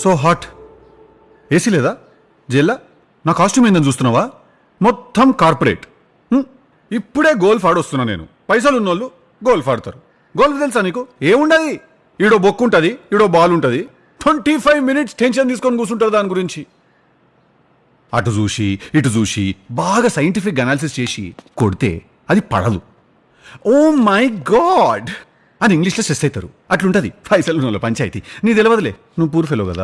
So hot. AC లేదా? జెల్లా నా costume ఏందని చూస్తున్నావా? మొత్తం కార్పొరేట్. ఇప్పుడే గోల్ఫ్ ఆడొస్తున్నా నేను. పైసలు ఉన్నోళ్ళు గోల్ఫ్ ఆడతారు. గోల్ఫ్ తెలుసా నీకు? ఏముండదు? ఈడో బొక్కు ఉంటుంది ఈడో బాల్ ఉంటుంది ట్వంటీ ఫైవ్ మినిట్స్ టెన్షన్ తీసుకొని కూర్చుంటారు దాని గురించి. అటు చూసి ఇటు చూసి బాగా సైంటిఫిక్ అనాలిసిస్ చేసి కొడితే అది పడదు. Oh my god! అని ఇంగ్లీష్లో స్ట్రెస్ అవుతారు అట్లుంటుంది. పైసలు ఉన్న వాళ్ళ పంచాయతీ. నీ తెలియదులే నువ్వు పూర్ ఫెలో కదా.